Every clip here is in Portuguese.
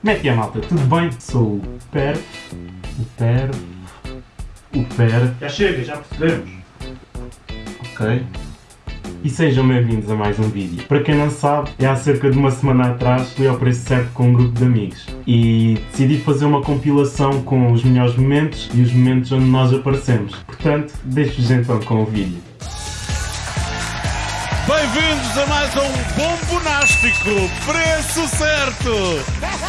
Como é que é, malta? Tudo bem? Sou o Per. O Per. O Per. Já chega, já percebemos. Ok. E sejam bem-vindos a mais um vídeo. Para quem não sabe, é há cerca de uma semana atrás fui ao preço certo com um grupo de amigos e decidi fazer uma compilação com os melhores momentos e os momentos onde nós aparecemos. Portanto, deixo-vos então com o vídeo. Bem-vindos a mais um Bombonástico Preço Certo!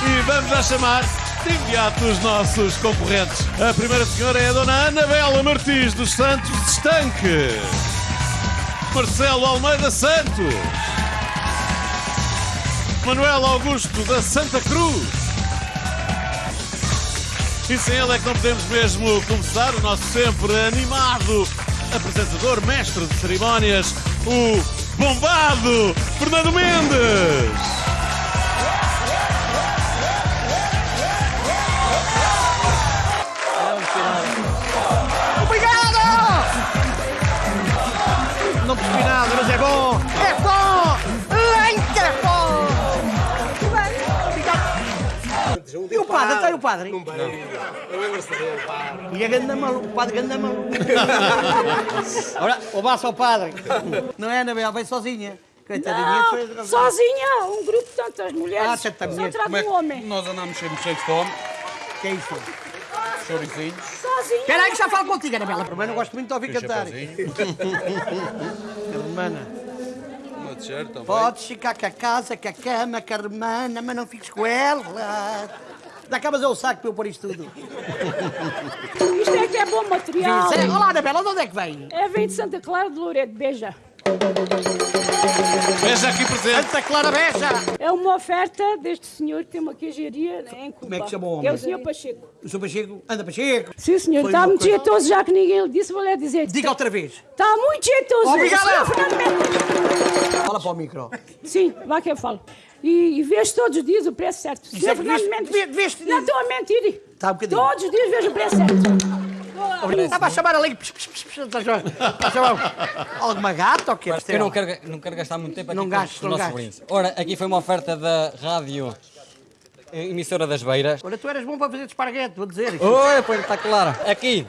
E vamos já chamar de imediato os nossos concorrentes. A primeira senhora é a Dona Anabela Martins dos Santos de Estanque. Marcelo Almeida Santos. Manuel Augusto da Santa Cruz. E sem ele é que não podemos mesmo começar o nosso sempre animado apresentador, mestre de cerimónias, o bombado Fernando Mendes. Obrigado! E o padre? Está aí o padre? Não vai. E a ganda maluco, o padre ganda maluco. Ora, o baço ao padre. Não é, Anabel? Vem sozinha. Coitadinha. foi- Não, sozinha, um grupo de tantas mulheres. Ah, tanta Só mulher. trago é um homem. Nós andamos sempre cheios de fome, Que é isso? chorizinhos, Sozinha. Espera aí que já falo contigo, Anabela. Primeiro não gosto muito de ouvir cantar. Hermana, uma t-shirt também. podes ficar com a casa, com a cama, com a hermana, mas não fiques com ela. Dá cá, mas é o saco para eu pôr isto tudo. Isto é que é bom material. Olá, Anabela, de onde é que vem? É, vem de Santa Clara de Loreto, beija. Veja aqui presente. Santa Clara Beja. É uma oferta deste senhor que tem uma queijaria em Cuba. Como é que chama o homem? É o senhor Pacheco. O Sr. Pacheco, anda Pacheco. Sim, senhor, Foi está muito coisa- jeitoso, já que ninguém lhe disse, vou lhe dizer. Diga outra vez. Está muito jeitoso. Obrigado. Senhor. Fala para o micro. Sim, vá que eu falo. E, e vejo todos os dias o preço certo. Senhor Fernando Mendes. Não estou a mentir. Tá um bocadinho. Todos os dias vejo o preço certo. Estava a chamar ali. Alguma gata ou quê? Eu não quero, não quero gastar muito tempo aqui Não com gastes, os nossos brindes. Ora, aqui foi uma oferta da rádio emissora das Beiras. Olha, tu eras bom para fazer de esparguete, vou dizer. Oi, pois está claro. Aqui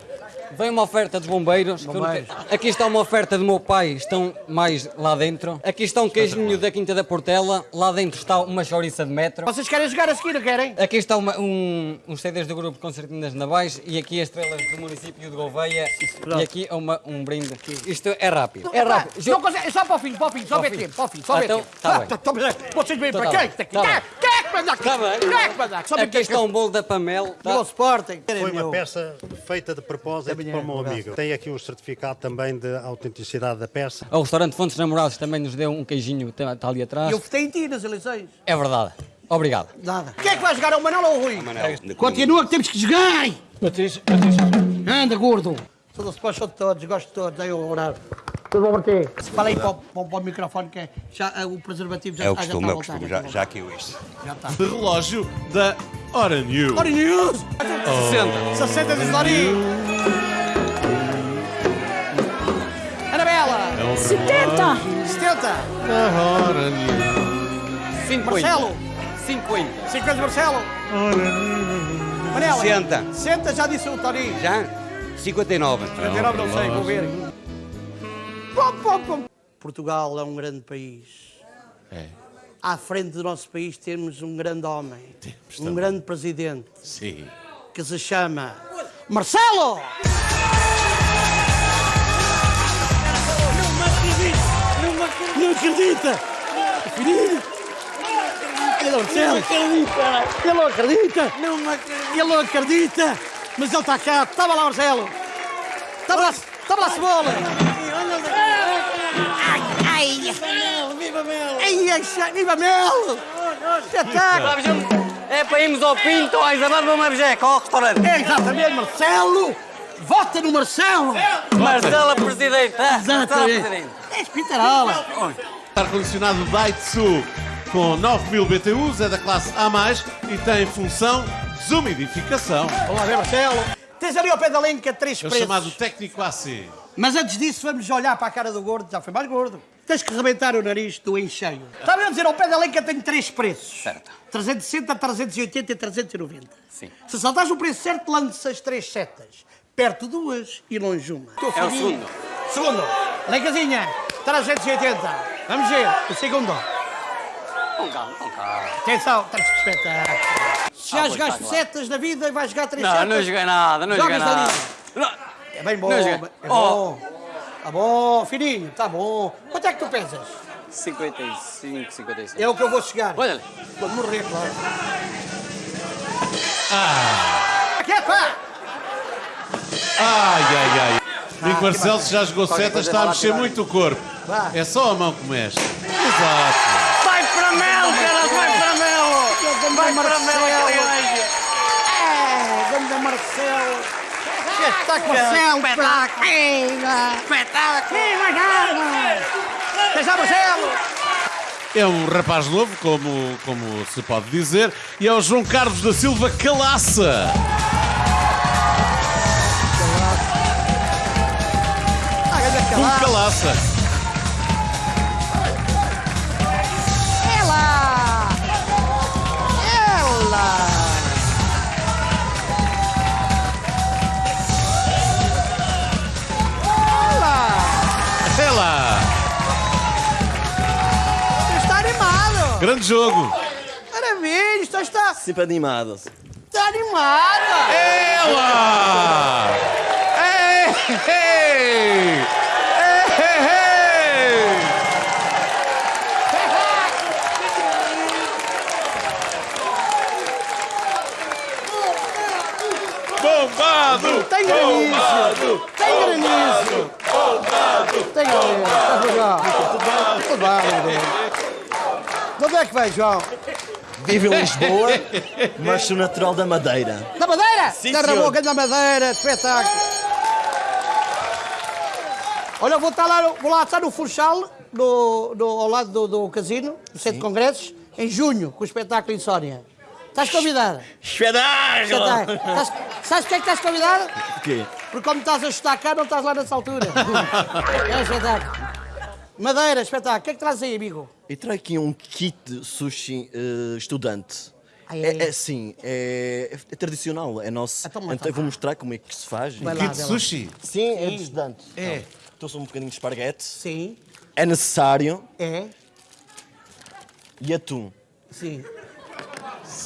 vem uma oferta dos bombeiros. não Bombeiros. Aqui está uma oferta do meu pai, estão mais lá dentro. Aqui está um queijinho da Quinta da Portela. Lá dentro está uma chouriça de metro. Vocês querem jogar a seguir, não querem? Aqui está uma, um, uns CDs do grupo Concertinas Navais e aqui as estrelas do município de Gouveia e aqui é uma, um brinde. Isto é rápido. É Epá, rápido. Não consegue, é só para o fim, para o fim, só Para o fim. tempo, para o fim, só Então, tá Ah, bem. tá- tá bem. Vocês vêm Então para. Quem Tá é aqui? Está bem. Quem é manda aqui? Está um bolo da Pamel. Do Sporting. Foi uma peça feita de propósito é, para o meu um amigo. Tem aqui um certificado também de autenticidade da peça. O restaurante Fontes Namorados também nos deu um queijinho, está está ali atrás. Eu votei em ti nas eleições. É verdade. Obrigado. Nada. Quem é que vai jogar? É o Manel ou o Rui? Continua que temos que jogar! Anda, gordo! Sou do Sport, sou de todos, gosto de todos, aí eu orar. Tudo bom para ti? Fala aí para, o- para, o- para o microfone que é, já, eh, o preservativo já, É o ah, já costume, está é a o voltar, costume, já, já, está já que eu isto. Já está. De relógio da Hora News. Ori News! 60. 60 de Lori! Anabela! 70. 70! Hora News. 50. Marcelo! 50. 50 Marcelo! Manela! 60. 60 já disse o Tony. Já? 59. 59 não sei, vou ver. Portugal é um grande país. É. À frente do nosso país temos um grande homem, um também. grande presidente, Sim. que se chama Marcelo! Não acredita! Ele não acredita! Ele não acredita! Ele não acredita! Mas ele está cá! Estava lá, Marcelo! Estava lá, estava lá a cebola! Ai, viva Mel! Espetáculo! É para irmos ao Pinto, ao Isabel, vamos a Bejeca, ao restaurante. É exatamente, Marcelo! Vota no Marcelo! Marcela Presidente. Marcela Exatamente! Presidente. É espitarola! Ar-condicionado Daitsu com 9000 BTUs, é da classe A+, e tem função desumidificação. Vamos lá ver, Marcelo! Tens ali ao pé da linha três É o preços. chamado técnico AC. Mas antes disso, vamos olhar para a cara do gordo. Já foi mais gordo. Tens que rebentar o nariz do encheio. Estava a dizer, ao pé da lenca tem três preços. Certo. 360, 380 e 390. Sim. Se saltares o preço certo, lanças três setas. Perto duas e longe uma. É o segundo. Segundo. Lencazinha, 380. Vamos ver. O segundo. Com calma, com calma. Atenção, tens que respeitar. Se já Ah, jogaste claro. setas na vida, vais jogar três Não, setas. não joguei nada, não joguei Jogas ali. nada. Não. É bem bom. Não É bom. Tá bom, fininho, tá bom. Quanto é que tu pensas? 55, 56. É o que eu vou chegar. Olha ali. Quando morrer, claro. Ah! Que é, pá? Ai, ai, ai. Nico Barcelos já jogou setas, está a vai mexer muito o corpo. Vá. É só a mão que mexe. Exato. Vai para Melo, cara, vai para Melo. Vai para Melo. É, ganda Marcelo. Espetáculo, Marcelo. Espetáculo. Espetáculo. Quem já, Marcelo? É um rapaz novo, como, como se pode dizer, e é o João Carlos da Silva Calaça. Ah, ganda Um. Calaça. Grande jogo. Maravilha! Está, está, Sempre animados. está animada! Ela! Ei, ei! Ei, ei! Bombado! Tem granizo! Tem granizo! Tem granizo! Está legal! Tudo bem, bem. De onde é que vai, João? Vivo em Lisboa, mas sou natural da Madeira. Da Madeira? Sim, Terra senhor. boca da Madeira, espetáculo. Olha, eu vou, estar lá, vou lá estar no Funchal, no, no- ao lado do, do casino, no centro de congressos, em junho, com o espetáculo Insónia. Estás convidado? Espetáculo! Estás- sabes porquê é que estás convidado? Porquê? Porque como estás a chutar cá, não estás lá nessa altura. É espetáculo. Madeira, espetáculo. O que é que traz aí, amigo? Eu trago aqui um kit de sushi eh, estudante. Ah, é? É, é assim, é, é tradicional, é nosso. Então, Então, eu vou mostrar como é que se faz. Vai lá, Kit sushi. Sim, é de estudante. É. Trouxe um bocadinho de esparguete. Sim, É necessário. é, E atum. sim,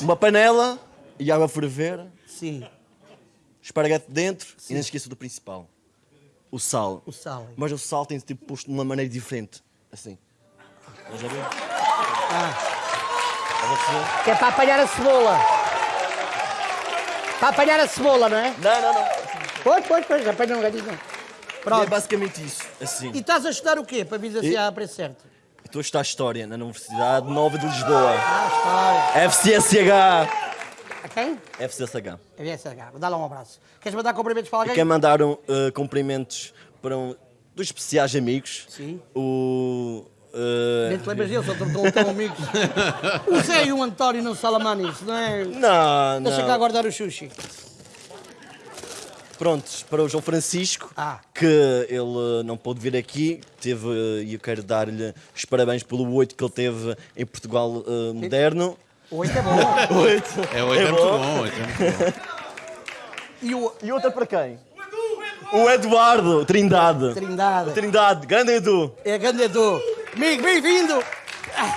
Uma panela e água a ferver. sim. Esparguete dentro e não esqueça do principal. O sal. O sal. Mas o sal tem tipo posto de uma maneira diferente. Assim. Estás a ver? Ah. Que é para apanhar a cebola. Para apanhar a cebola, não é? Não, não, não. Pois, pois, pois, apanha um gatinho. E é Pronto. basicamente isso. Assim. E estás a estudar o quê? Para vir assim E- a preço certo? Estou a estudar História na Universidade Nova de Lisboa. Ah, história. FCSH. A quem? FCSH. É SH. Dá lá um abraço. Queres mandar cumprimentos para alguém? quem mandaram eh, cumprimentos para um dos especiais amigos. Sim. O. eh, Nem te lembras dele, só tão, tão amigos. O Zé e o António não Salamanis, não é? não, Deixa cá não. guardar o sushi. Prontos, para o João Francisco, Ah. que ele não pôde vir aqui, teve, eh, e eu quero dar-lhe os parabéns pelo 8 que ele teve em Portugal eh, moderno. Oito é bom. 8. É, oito é, muito bom. oito é muito bom. E o E outra para quem? O Eduardo Trindade. Trindade. Trindade, grande Edu. É grande Edu. Amigo, bem-vindo. Ah,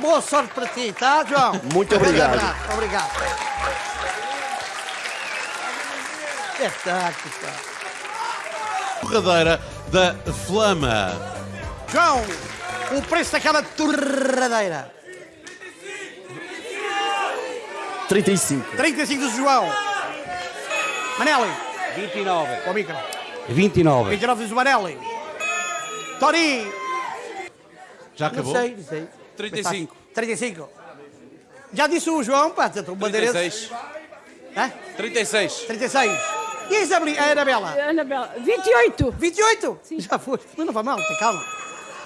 Boa sorte para ti, tá, João? Muito obrigado. abraço, Obrigado. Espetáculo, pá. Torradeira da Flama. João, o preço daquela torradeira. 35. 35 do João. Manelli, 29. para o micro. 29. 29 do Manelli. Tori. Já Não acabou? sei, não sei. 35. 35. Já disse o João, pá, tu bandeirense. 36. Hã? 36. 36. E a Isabel, a Anabela? Anabela, 28. 28? Já foi. Mas não vai mal, tem calma.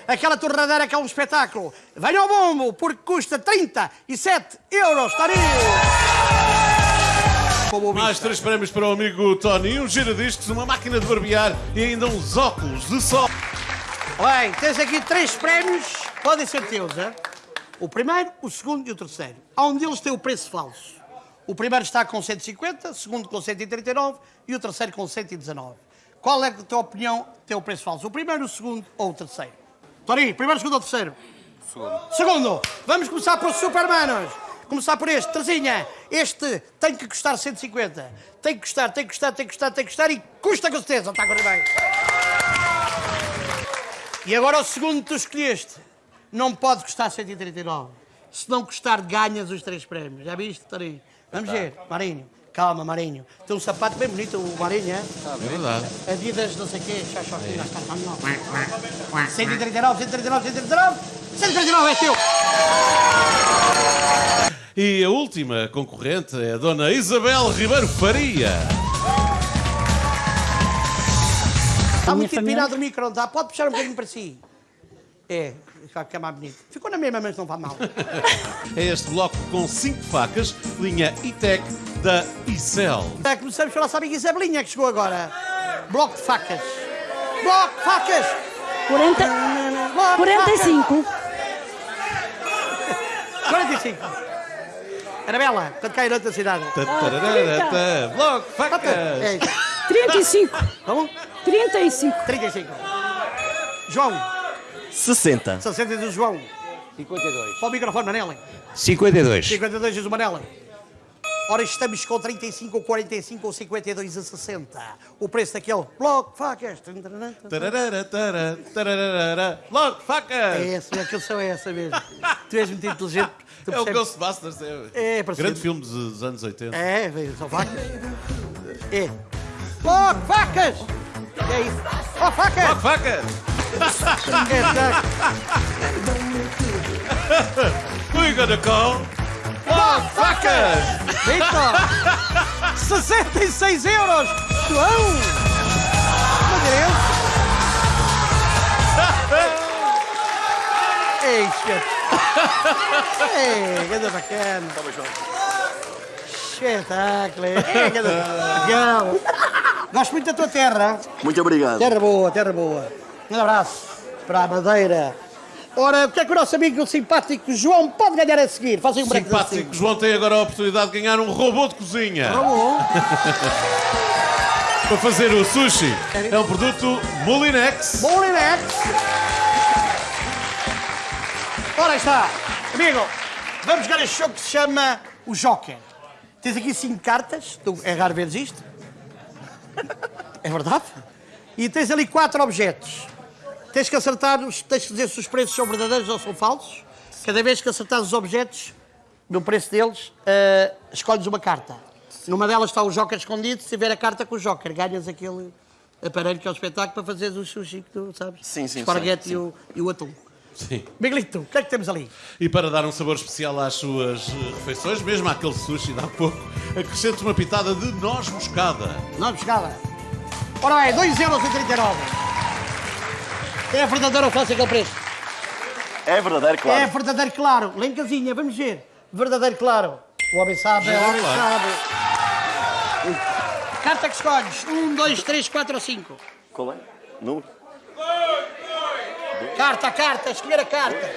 Aquela torradeira que é um espetáculo. Venha ao bombo, porque custa 37 euros. Tori. Como o Mais três prémios para o amigo Tony, um giradiscos, uma máquina de barbear e ainda uns óculos de sol. Bem, tens aqui três prémios, podem ser teus, hein? O primeiro, o segundo e o terceiro. Há um deles tem o preço falso. O primeiro está com 150, o segundo com 139 e o terceiro com 119. Qual é, a tua opinião, tem o preço falso? O primeiro, o segundo ou o terceiro? Torinho, primeiro, segundo ou terceiro? Segundo. Segundo. Vamos começar por Supermanos. Começar por este, Terzinha. Este tem que custar 150. Tem que custar, tem que custar, tem que custar, tem que custar e custa com certeza. Está a correr bem. E agora o segundo que tu escolheste. Não pode custar 139. Se não custar, ganhas os três prémios. Já viste, Torinho? Vamos ver, Marinho. Calma, Marinho. Tem um sapato bem bonito, o Marinho, é? É verdade. Adidas, não sei o quê, está caminhão. 139, 139, 139. 139 é teu. E a última concorrente é a Dona Isabel Ribeiro Faria. Está muito empinado o micro, não está? Pode puxar um bocadinho para si. É, vai ficar mais bonito. Ficou na mesma, mas não vai mal. É este bloco com cinco facas, linha E-Tech da Icel. É, começamos pela nossa amiga Isabelinha, que chegou agora. Bloco de facas. Bloco de facas. 40, Bloco de facas. 45. 45. Anabela, quando cai noutra cidade. Tatararata, Bloco É facas. isso. 35. Vamos? 35. 35. João, 60. 60 do João. 52. Para o microfone, Manela. 52. 52 diz o Manela. Ora, estamos com 35 ou 45 ou 52 a 60. O preço daquele bloco facas. Tararara, tararara, Bloco facas. É esse, aquilo são essa mesmo. Tu és muito inteligente. É o Ghostbusters. É, É, grande filme dos anos 80. É, são facas. É. Bloco facas! É isso. Ó, facas! Bloco facas. É, tá. We're gonna call Bloco facas. Vitor! 66 euros! João! Meu Deus! Ei, chefe! Ei, que bacana! Espetáculo! É, que legal! Gosto muito da tua terra! Muito obrigado. Terra boa, terra boa! Um abraço para a Madeira! Ora, o que é que o nosso amigo simpático João pode ganhar a seguir? Faz aí um break Simpático João tem agora a oportunidade de ganhar um robô de cozinha para fazer o sushi. É um produto Molinex. Molinex. Ora está. Amigo, vamos jogar este jogo que se chama o Joker. Tens aqui cinco cartas. Tu, é raro veres isto. É verdade. E tens ali quatro objetos. Tens que acertar, os, tens que dizer se os preços são verdadeiros ou são falsos. Cada vez que acertares os objetos, no preço deles, eh, escolhes uma carta. Numa delas está o Joker escondido. Se tiver a carta com o Joker, ganhas aquele aparelho que é o espetáculo para fazeres o sushi que tu sabes. Sim, sim, Esparguete sim, e, o, e o atum. Sim. Miguelito, o que é que temos ali? E para dar um sabor especial às suas eh, refeições, mesmo àquele sushi de há pouco, acrescente uma pitada de noz moscada. Não, pescada. Ora bem, 2,39€. É verdadeiro ou falso aquele preço? É verdadeiro, claro. É verdadeiro claro. Casinha, vamos ver. Verdadeiro claro. O homem sabe, é o homem claro. sabe. Carta que escolhes. Um, dois, três, quatro ou cinco. Qual é? Número? Carta, carta, escolher a carta.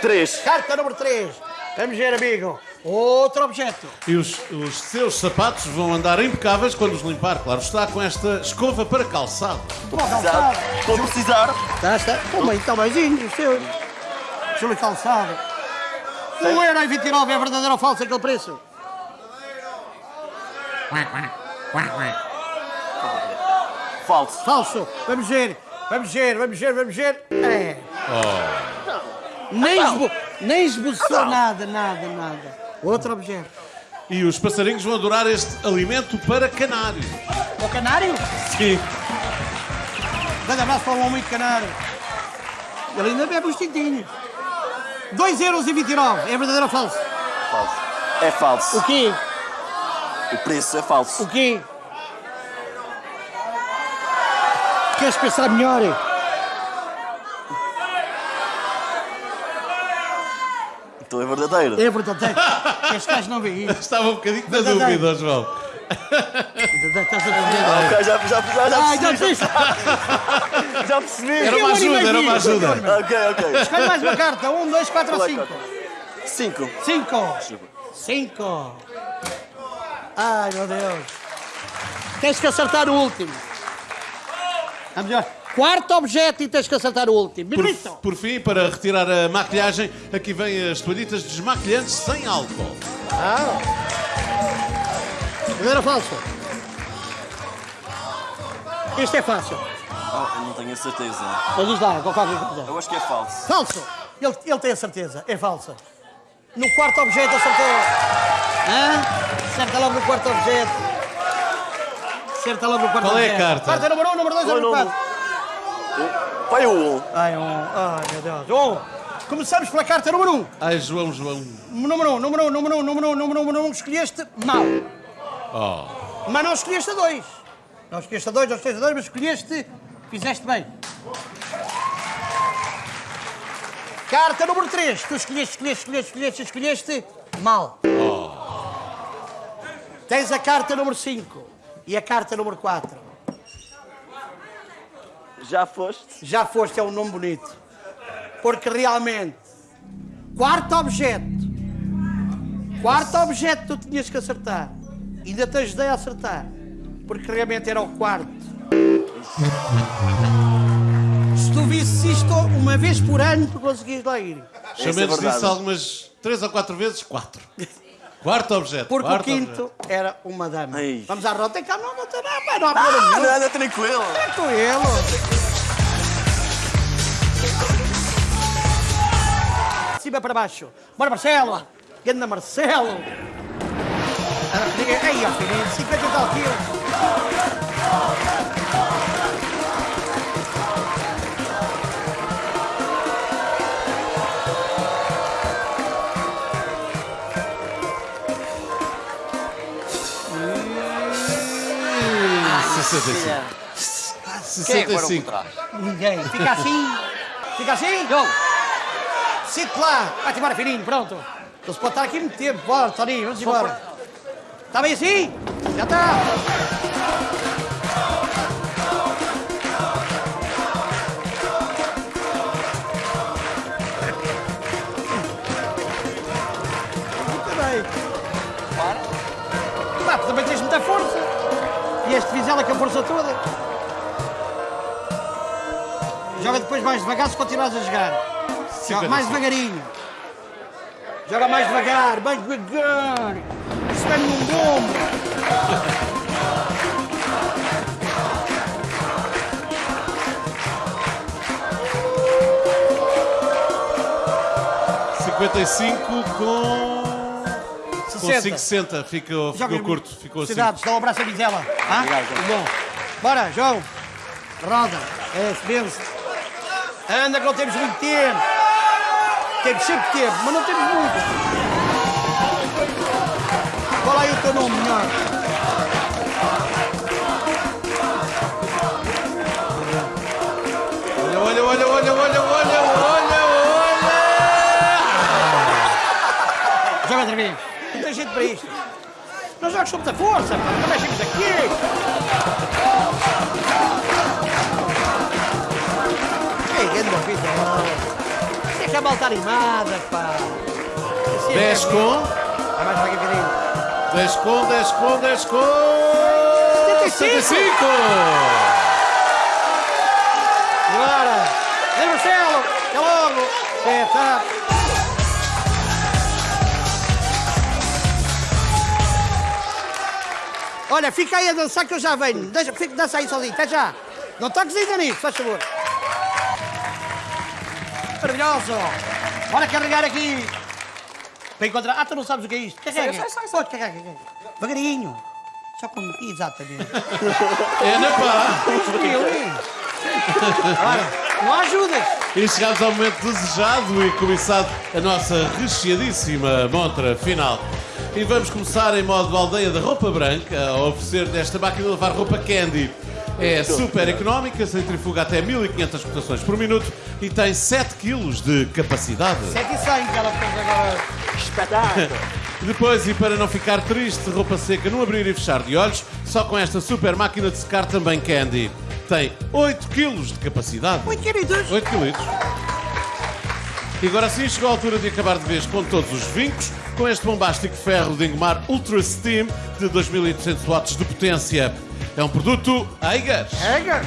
3. Carta número 3. Vamos ver, amigo. Outro objeto. E os, os seus sapatos vão andar impecáveis quando os limpar, claro está, com esta escova para calçado. Uma calçada. Estou a precisar. Está, está. Como aí, está maisinho, o seu. Júlio Calçado. 1,29€ é verdadeiro ou falso aquele preço? Falso. Falso. Vamos ver. Vamos ver, vamos ver, vamos ver. É. Nem, esbo... Nem esboçou nada, nada, nada. Outro objeto. E os passarinhos vão adorar este alimento para canário. O canário? Sim. Grande abraço para o homem canário. Ele ainda bebe os tintinhos. 2,29€. É verdadeiro ou falso? Falso. É falso. O quê? O preço é falso. O quê? Queres pensar melhor? Então é verdadeiro. É verdadeiro. Este gajo não vê isso. Estava um bocadinho na dúvida, João. Estás a perceber? Ah, ok, já, já, já, já Ai, já percebi. percebeste? Já percebi. Era uma ajuda, era uma ajuda. Ok, ok. Escolhe mais uma carta. Um, dois, quatro ou Qual é cinco. a Cinco. Cinco. Cinco. Ai, meu Deus. Tens que acertar o último. Vamos lá. Quarto objeto e tens que acertar o último. Por, por fim, para retirar a maquilhagem, aqui vem as toalhitas desmaquilhantes sem álcool. Ah. Primeira falso? Isto é fácil. Ah, não tenho a certeza. Vamos lá, qual faz Eu acho que é falso. Falso! Ele, ele tem a certeza, é falsa. No quarto objeto acertou. Hã? Acerta logo no quarto objeto. Acerta logo no quarto objeto. Qual é a carta? Carta número 1, um, número 2, é número 4. Vai o um. Ai, um. Ai, meu Deus. Um. Começamos pela carta número um. Ai, João, João. Número um, número um, número um, número um, número um, número um. Escolheste mal. Oh. Mas não escolheste a dois. Não escolheste a dois, não escolheste a dois, mas escolheste. Fizeste bem. Carta número 3. Tu escolheste, escolheste, escolheste, escolheste, escolheste mal. Tens a carta número 5 e a carta número 4. Já foste? Já foste, é um nome bonito. Porque realmente, quarto objeto, quarto objeto tu tinhas que acertar. Ainda te ajudei a acertar. Porque realmente era o quarto. Se tu visses isto uma vez por ano, tu conseguias lá ir. Chamemos verdade. disso algumas três ou quatro vezes, quatro. Quarto objeto. Porque quarto o quinto objeto. era uma dama. Ai. Vamos à roda. Tem cá, não, não, tem não, pá, não há Ah, problema nenhum. nada, tranquilo. Tranquilo. De cima para baixo. Bora, Marcelo. Ganda Marcelo. Ah, Ei, ó, filho, 50 e tal quilos. 65. Quem é que foram por 65. trás? Ninguém. Fica assim. Fica assim. Não. Sente lá. Vai-te embora, filhinho. Pronto. Pode estar aqui muito tempo. Bora, Toninho. Vamos embora. Está bem assim? Já está. E este Vizela com a força toda. Joga depois mais devagar se continuares a jogar. Joga mais devagarinho. Joga mais devagar, mais devagar. Isso vem num bombo. 55 com. Com 60. 560. Ficou, ficou curto. Ficou assim. Cidades, dá um abraço a Vizela. Ah? Muito bom. Bora, João. Roda. É, vence. Anda que não temos muito tempo. Temos sempre tempo, mas não temos muito. Qual aí o teu nome melhor? Olha, olha, olha, olha, olha, olha, olha, olha! Joga outra vez. Não para isto. Não jogas com muita força, pá. Também chegas aqui. Ei, grande vida. Tem que a malta animada, pá. Assim é 10 que é. com. Vai mais devagarinho. 10 com, 10 com, 10 com. 75. 75! Bora! Vem, Marcelo! Até logo! É, Olha, fica aí a dançar que eu já venho. Deixa, fica, dança aí sozinho, até já. Não toques ainda nisso, faz favor. Maravilhoso! Bora carregar aqui. Para encontrar... Ah, tu não sabes o que é isto? Carrega. Sei, sei, sei, sei. Pode carregar, carrega. Devagarinho. Só com... Exatamente. É na pá! Ora, não ajudas. E chegámos ao momento desejado e cobiçado a nossa recheadíssima montra final. E vamos começar em modo aldeia da roupa branca a oferecer desta máquina de lavar roupa Candy. É super económica, centrifuga até 1500 rotações por minuto e tem 7 kg de capacidade. 7 e 100 que ela fez agora. Espetáculo. Depois, e para não ficar triste, roupa seca no abrir e fechar de olhos, só com esta super máquina de secar também Candy. Tem 8 kg de capacidade. 8 queridos. 8 kg. E agora sim chegou a altura de acabar de vez com todos os vincos, com este bombástico ferro de engomar Ultra Steam de 2800 watts de potência. É um produto Eiger. Pega.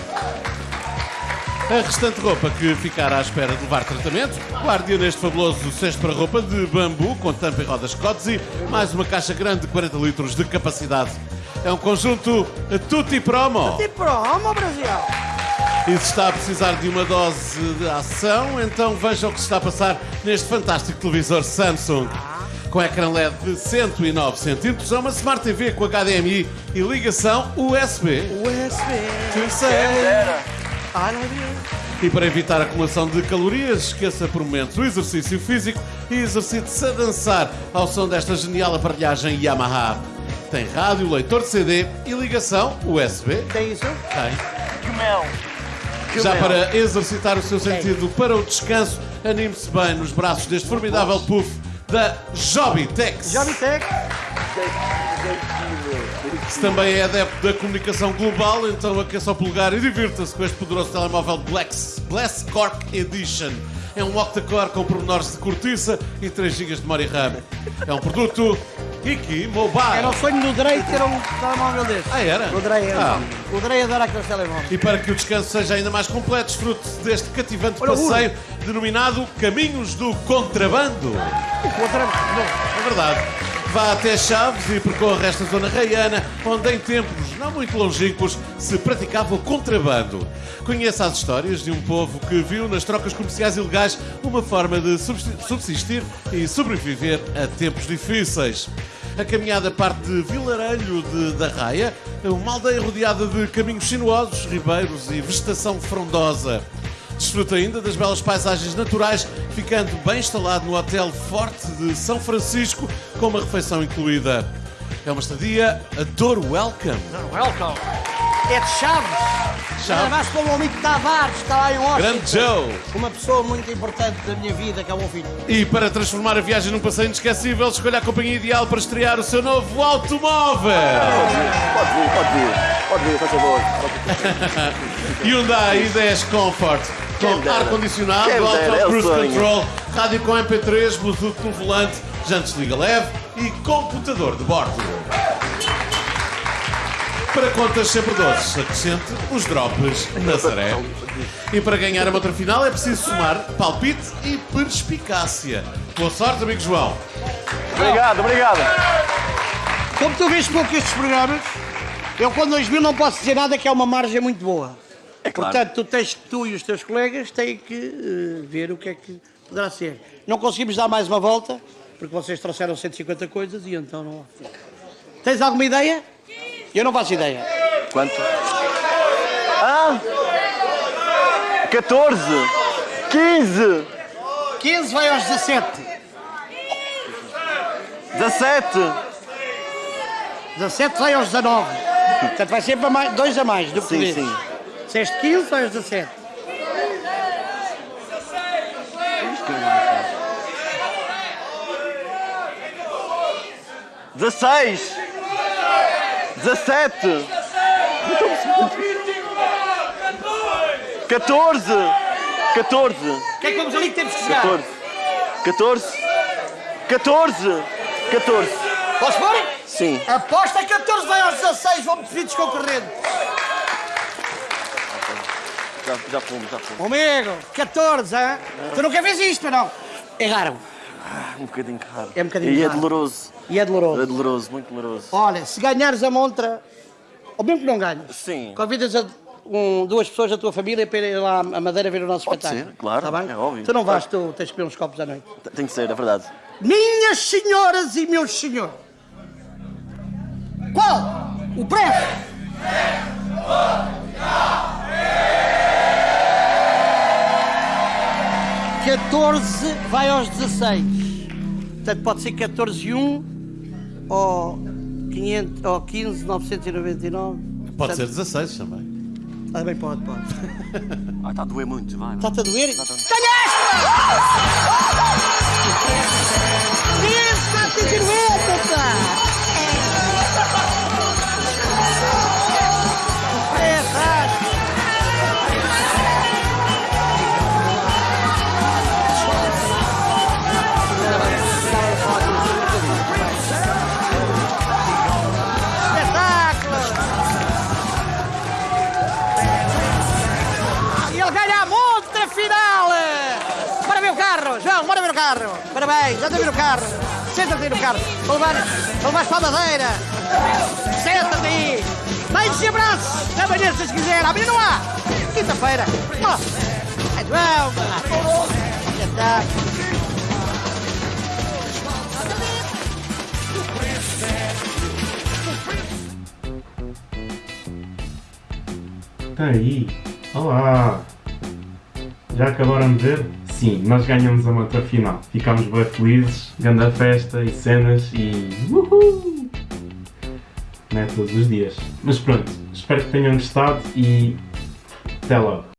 A restante roupa que ficar à espera de levar tratamento, guarde-a neste fabuloso cesto para roupa de bambu com tampa e rodas Kotzi, mais uma caixa grande de 40 litros de capacidade. É um conjunto Tutti Promo. E promo, Brasil. E se está a precisar de uma dose de ação, então veja o que se está a passar neste fantástico televisor Samsung. Com ecrã LED de 109 cm, é uma Smart TV com HDMI e ligação USB. USB. Tu sei. Deus. E para evitar a acumulação de calorias, esqueça por momentos o exercício físico e exercite-se a dançar ao som desta genial aparelhagem Yamaha. Tem rádio, leitor de CD e ligação USB. Tem isso? Tem. Que mel. Que Já para exercitar o seu sentido para o descanso, anime-se bem nos braços deste formidável puff da Jobitex. Jobitec. Se também é adepto da comunicação global, então aqueça o polegar e divirta-se com este poderoso telemóvel Blacks, Blast Cork Edition. É um octa-core com pormenores de cortiça e 3 GB de memória RAM. É um produto Mobile. Era o sonho do Drey ter um telemóvel deste. Ah, era? O Drey, Ah. o Drey adora aqueles telemóveis. E para que o descanso seja ainda mais completo, desfrute deste cativante Olha, ui. passeio denominado Caminhos do Contrabando. Outra... Bom, É verdade. Vá até Chaves e percorra esta zona raiana, onde em tempos não muito longínquos se praticava o contrabando. Conheça as histórias de um povo que viu nas trocas comerciais ilegais uma forma de subsi- subsistir e sobreviver a tempos difíceis. A caminhada parte de Vilarelho de, da Raia, uma aldeia rodeada de caminhos sinuosos, ribeiros e vegetação frondosa. Desfruta ainda das belas paisagens naturais, ficando bem instalado no Hotel Forte de São Francisco, com uma refeição incluída. É uma estadia a Dor Welcome. welcome. É de Chaves. Chaves. Abraço para o meu amigo Tavares, que está lá em Washington. Grande Joe! Uma pessoa muito importante da minha vida, que é o meu filho. E para transformar a viagem num passeio inesquecível, escolha a companhia ideal para estrear o seu novo automóvel. Pode vir, pode vir. Pode vir, faz favor. Hyundai i10 Comfort. Com ar-condicionado, é auto cruise control, rádio com MP3, Bluetooth no volante, jantes liga leve e computador de bordo. Para contas sempre doces, acrescente os drops Nazaré. E para ganhar a outra final é preciso somar palpite e perspicácia. Boa sorte, amigo João. Obrigado, obrigado. Como tu vês pouco estes programas, eu com 2000 não posso dizer nada que é uma margem muito boa. É claro. Portanto, tu, tens, tu e os teus colegas têm que eh, ver o que é que poderá ser. Não conseguimos dar mais uma volta, porque vocês trouxeram 150 coisas e então não há. Tens alguma ideia? Eu não faço ideia. Quanto? Ah! 14! 15! 15 vai aos 17. 17! 17 vai aos 19. Portanto, vai sempre a mais, dois a mais do que Sim, sim. Disseste 15 vai aos 17. Dezesseis! Dezessete! Catorze! Catorze! O que é que vamos ali que temos que chegar? Catorze! Catorze! Catorze! Catorze! Posso pôr? Sim. Aposta 14 vai aos 16, vamos pedir concorrente. Já, já fomos, já fomos. Amigo, 14, hein? Tu nunca fez isto, não? Erraram. Um bocadinho caro. É um bocadinho E é caro. doloroso. E é doloroso. É doloroso, muito doloroso. Olha, se ganhares a montra, ou mesmo que não ganhes, Sim. convidas a um, duas pessoas da tua família para irem lá à Madeira ver o nosso Pode espetáculo. ser, claro, Está bem? é óbvio. Tu não vais, tu tens que beber uns copos à noite. Tem que ser, é verdade. Minhas senhoras e meus senhores, qual o preço? Catorze vai aos 16. Portanto, pode ser 14 e 1 ou, 500, ou 15, 999. Pode ser 16 também. Também pode, pode. Ah, está a doer muito, vai. Está-te a doer? Tá, tá. Ganhaste! Isso, carro. Parabéns, anda a ver o carro. Senta-te aí no carro. Vou levar, vou levar para a madeira. Senta-te aí. Beijos e abraços. Amanhã, se quiser. Amanhã não há. Quinta-feira. Oh. É João. Já está. Está aí. Olá. Já acabaram de ver? Sim, nós ganhamos a outra final. Ficámos bem felizes, grande festa e cenas e. Uhul! Não é todos os dias. Mas pronto, espero que tenham gostado e. Até logo.